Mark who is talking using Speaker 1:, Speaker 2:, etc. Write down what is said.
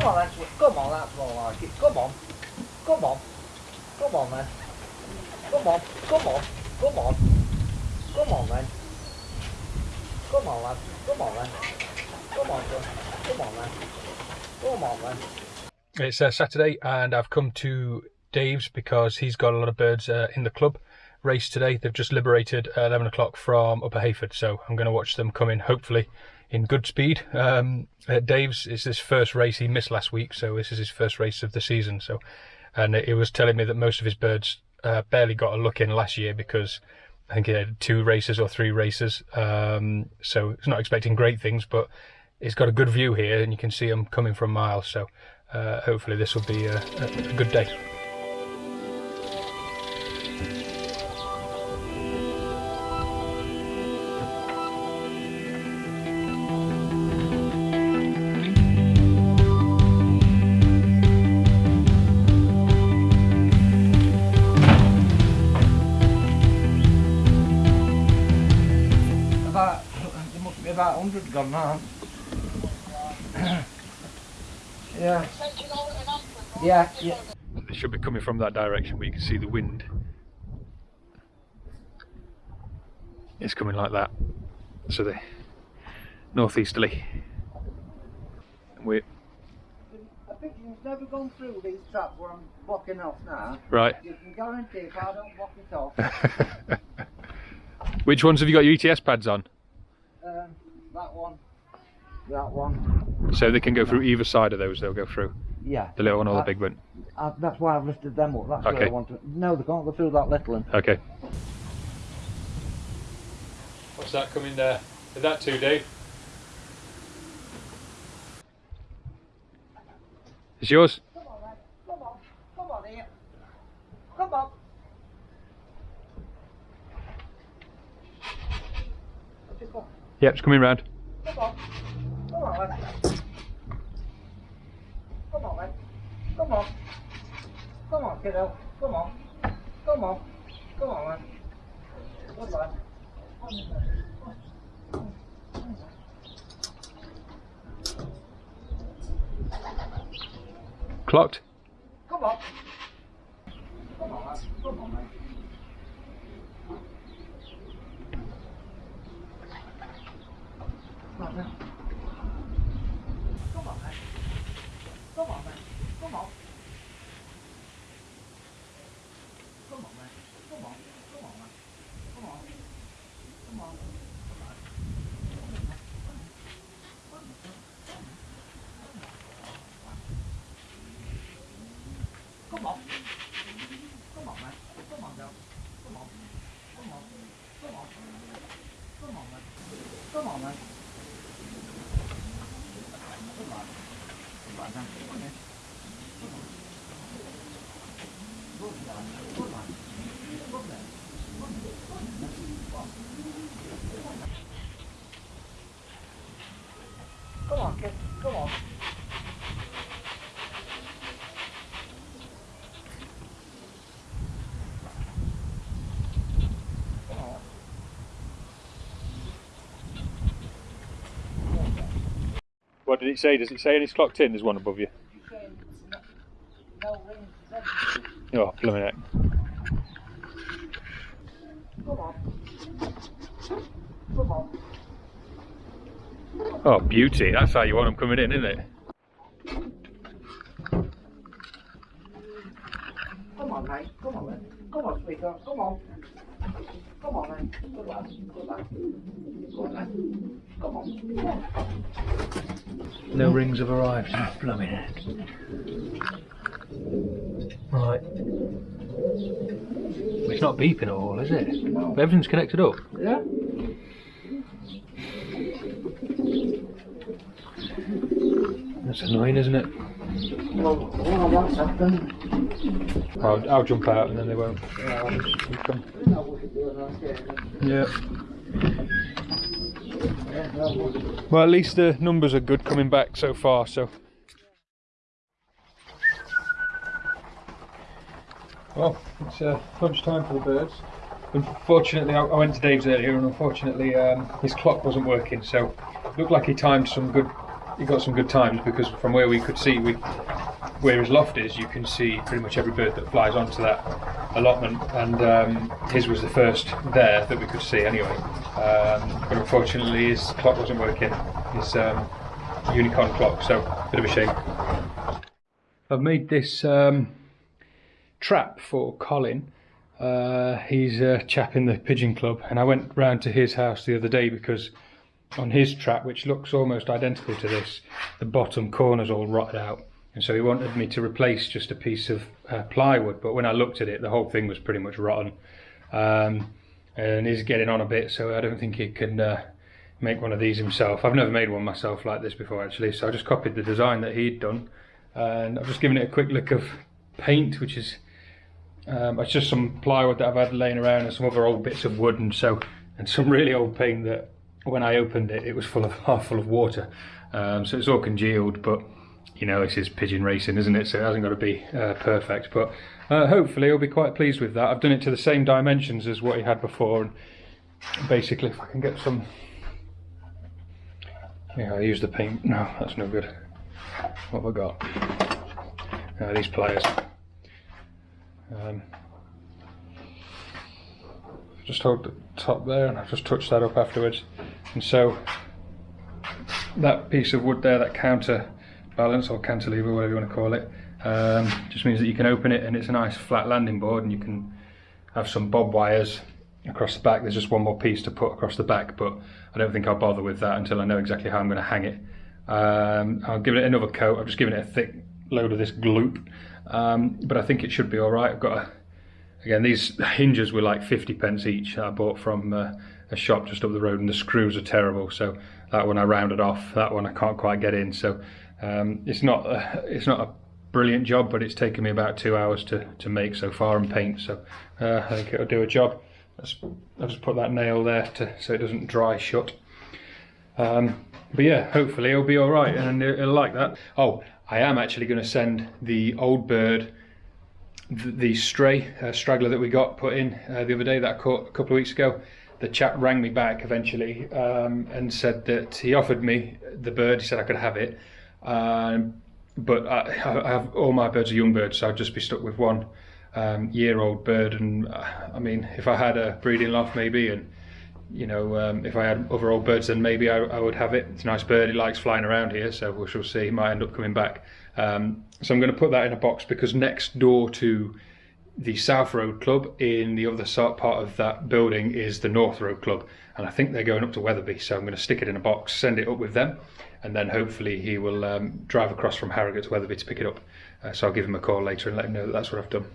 Speaker 1: Come on, that's come on, that's more like it. Come on, come on, come on, then. Come on, come on, come on, come on, then. Come on, lad. Come on, then. Come on, son. Come on, then. Come on, then.
Speaker 2: It's uh, Saturday and I've come to Dave's because he's got a lot of birds uh, in the club race today. They've just liberated at 11 o'clock from Upper Heyford, so I'm going to watch them come in hopefully in good speed. Um, uh, Dave's is his first race. He missed last week, so this is his first race of the season. So, and it was telling me that most of his birds uh, barely got a look in last year because I think he had two races or three races. Um, so he's not expecting great things, but he's got a good view here, and you can see them coming from miles. So uh, hopefully this will be a, a good day.
Speaker 1: About 100 gone now. yeah. Yeah, yeah.
Speaker 2: They should be coming from that direction, but you can see the wind. It's coming like that. So the northeasterly. We
Speaker 1: I think you've never gone through these traps where I'm blocking off now.
Speaker 2: right.
Speaker 1: You can guarantee if I don't block it off,
Speaker 2: Which ones have you got your ETS pads on?
Speaker 1: That one.
Speaker 2: So they can go through either side of those. They'll go through
Speaker 1: Yeah.
Speaker 2: the little one or the
Speaker 1: uh,
Speaker 2: big one.
Speaker 1: I, that's why I've lifted them up. That's where
Speaker 2: Okay.
Speaker 1: I want to. No, they can't go through that little one.
Speaker 2: Okay. What's that coming there? Is that two, Dave? It's yours?
Speaker 1: Come on, man. Come on. Come on here. Come on. Just go.
Speaker 2: Yep, it's coming round.
Speaker 1: Come on. Come on, man. Come on, man. Come on. Come on, kiddo. Come on. Come on. Come on, man. Good lad.
Speaker 2: Clocked?
Speaker 1: Come on. Come on, man. Come on, man. Come on, man. Come on, man. Come on, man. Come on. Come on, man. Come on. Come on, man. Come on. Come on. Come on. Come on, man. Come on, girl. Come on. Come on. Come on. Come on, man. Come on, man. Come on. Come on, man. Come on, man. Come on. Good man. Good man. Good man. Come on, kid. Come on. Come on.
Speaker 2: What did it say? Does it say it's clocked in? There's one above you. Oh, blooming heck. Oh, beauty. That's how you want them coming in, isn't it?
Speaker 1: Come on, mate. Come on, mate. Come on, sweetheart. Come on. Come on, mate. Good lad. Good lad. Good lad. Come on. Come on.
Speaker 2: No rings have arrived. Oh, blooming heck. Right. It's not beeping at all, is it?
Speaker 1: No.
Speaker 2: Everything's connected up.
Speaker 1: Yeah?
Speaker 2: That's annoying, isn't it?
Speaker 1: Well, well, what's happened?
Speaker 2: I'll, I'll jump out and then they won't.
Speaker 1: Yeah.
Speaker 2: come.
Speaker 1: No, we should do it on camera.
Speaker 2: Yeah.
Speaker 1: Yeah, no, we-
Speaker 2: Well, at least the numbers are good coming back so far, so. Well, it's uh, lunchtime for the birds. Unfortunately, I, I went to Dave's earlier, and unfortunately, um, his clock wasn't working. So, it looked like he timed some good he got some good times because from where we could see, we where his loft is, you can see pretty much every bird that flies onto that allotment, and um, his was the first there that we could see anyway. Um, but unfortunately, his clock wasn't working, his um, Unikon clock, so bit of a shame. I've made this um, trap for Colin. Uh, he's a chap in the pigeon club, and I went round to his house the other day because on his trap, which looks almost identical to this, the bottom corner's all rotted out. And so he wanted me to replace just a piece of uh, plywood, but when I looked at it, the whole thing was pretty much rotten. Um, and he's getting on a bit, so I don't think he can uh, make one of these himself. I've never made one myself like this before, actually, so I just copied the design that he'd done, and I've just given it a quick lick of paint, which is um, it's just some plywood that I've had laying around and some other old bits of wood, and so and some really old paint that when I opened it, it was full of half full of water. Um, so it's all congealed, but you know, this is pigeon racing, isn't it? So it hasn't got to be uh, perfect, but uh, hopefully he'll be quite pleased with that. I've done it to the same dimensions as what he had before, and basically, if I can get some, yeah, I use the paint. No, that's no good. What have I got? Uh, these pliers. Um, just hold the top there, and I've just touched that up afterwards, and so that piece of wood there, that counter balance or cantilever, whatever you want to call it, um, just means that you can open it and it's a nice flat landing board and you can have some bob wires across the back. There's just one more piece to put across the back, but I don't think I'll bother with that until I know exactly how I'm going to hang it. Um, I'll give it another coat. I've just given it a thick load of this gloop, um, but I think it should be all right. I've got a, again these hinges were like 50 pence each. I bought from uh, a shop just up the road, and the screws are terrible. So that one I rounded off. That one I can't quite get in. So um, it's not a, it's not a brilliant job, but it's taken me about two hours to, to make so far and paint. So uh, I think it'll do a job. I'll just put that nail there to, so it doesn't dry shut. Um, but yeah, hopefully it'll be all right and it'll like that. Oh, I am actually going to send the old bird, the, the stray uh, straggler that we got put in uh, the other day that I caught a couple of weeks ago. The chap rang me back eventually um, and said that he offered me the bird. He said I could have it, um, but I, I, have all my birds are young birds, so I'd just be stuck with one um, year-old bird. And uh, I mean, if I had a breeding loft, maybe, and you know, um, if I had other old birds, then maybe I, I, would have it. It's a nice bird. It likes flying around here, so we shall see. It might end up coming back. Um, so I'm going to put that in a box because next door to the South Road Club in the other part of that building is the North Road Club, and I think they're going up to Wetherby. So I'm going to stick it in a box, send it up with them, and then hopefully he will um, drive across from Harrogate to Wetherby to pick it up. Uh, so I'll give him a call later and let him know that that's what I've done.